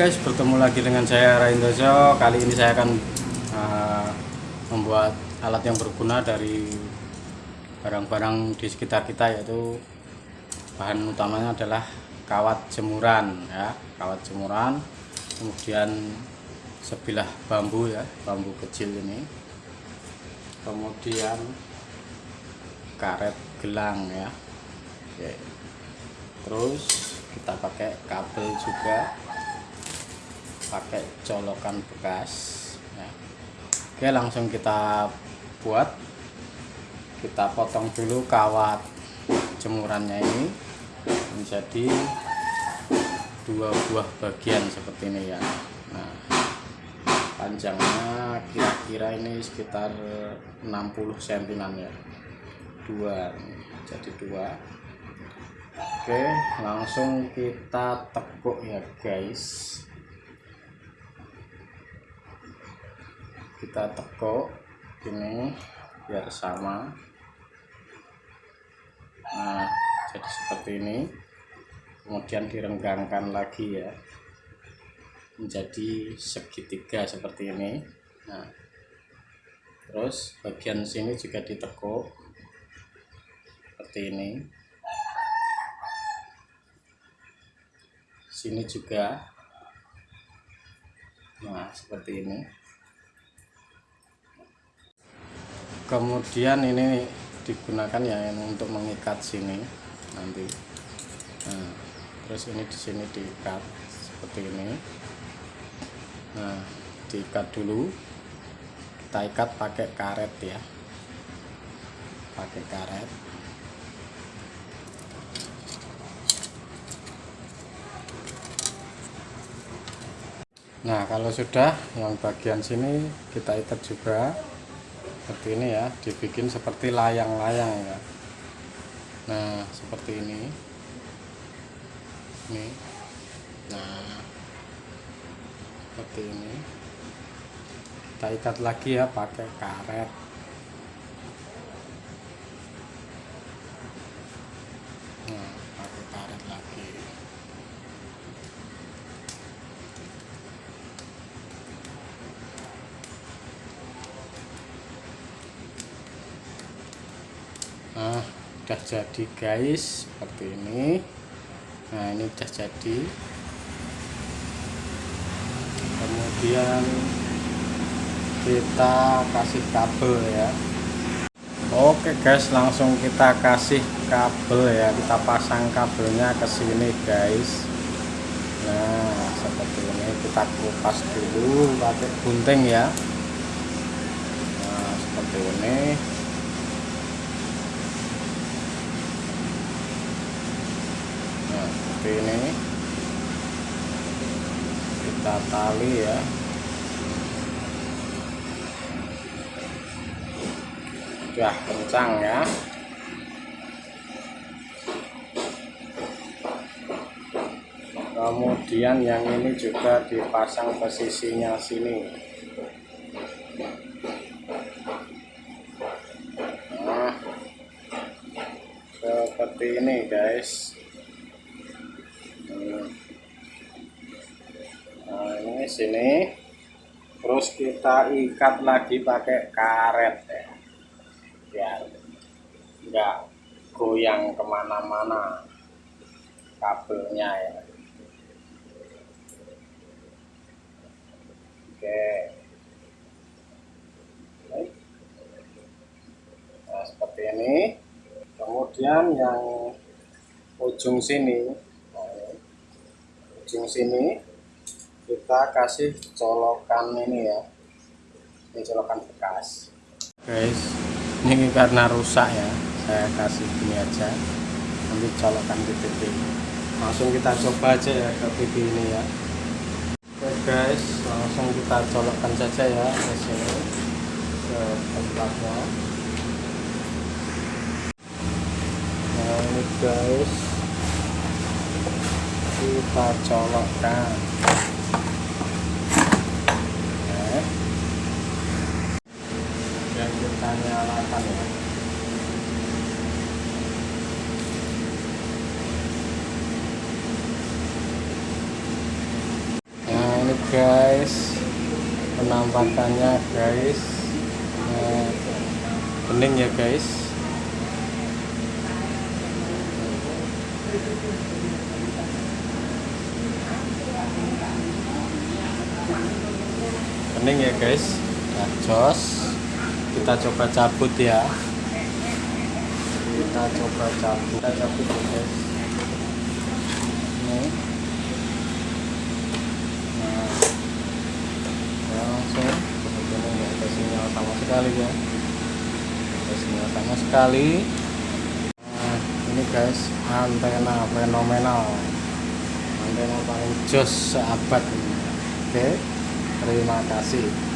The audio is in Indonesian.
Guys, bertemu lagi dengan saya Raindojo. Kali ini saya akan uh, membuat alat yang berguna dari barang-barang di sekitar kita yaitu bahan utamanya adalah kawat jemuran ya, kawat jemuran. Kemudian sebilah bambu ya, bambu kecil ini. Kemudian karet gelang ya. Oke. Terus kita pakai kabel juga pakai colokan bekas ya. oke langsung kita buat. Kita potong dulu kawat jemurannya ini menjadi dua buah bagian seperti ini ya. Nah panjangnya kira-kira ini sekitar 60 cm ya. Dua jadi dua. Oke langsung kita tekuk ya guys kita tekuk ini biar sama. Nah jadi seperti ini. Kemudian direnggangkan lagi ya. Menjadi segitiga seperti ini. Nah terus bagian sini juga ditekuk seperti ini. Sini juga. Nah seperti ini kemudian ini digunakan ya untuk mengikat sini nanti. Nah, terus ini di sini diikat seperti ini. Nah diikat dulu. Kita ikat pakai karet ya. Pakai karet. Nah kalau sudah yang bagian sini kita ikat juga seperti ini ya dibikin seperti layang-layang ya. Nah seperti ini. Ini. Nah seperti ini. Kita ikat lagi ya pakai karet. Nah pakai karet lagi nah udah jadi guys seperti ini. Nah ini udah jadi. Kemudian kita kasih kabel ya. Oke guys langsung kita kasih kabel ya. Kita pasang kabelnya ke sini guys. Nah seperti ini. Kita kupas dulu pakai gunting ya. Nah seperti ini seperti ini kita tali ya. Sudah kencang ya. Kemudian yang ini juga dipasang posisinya sini. Nah seperti ini guys nah ini sini. Terus kita ikat lagi pakai karet ya. Biar enggak goyang ke mana-mana kabelnya ya. Oke. Nah seperti ini. Kemudian yang ujung sini. Ujung sini kita kasih colokan ini ya. Ini colokan bekas. Guys ini karena rusak ya. Saya kasih ini aja. Nanti colokan di TV langsung kita coba aja ya ke TV ini ya. Oke guys langsung kita colokkan saja ya. Ke sini ke tempatnya. Nah ini guys kita colokkan dan kita nyalakan ya guys penampakannya guys. Nah, bening ya guys. Bening ya guys. Nah, jos kita coba cabut ya. Kita coba cabut. Kita cabut ya guys. Ini. Nah ya langsung. Ini ada sinyal sama sekali ya. Ada sinyal sama sekali. Nah ini guys antena fenomenal. Antena paling jos seabad ini. oke terima kasih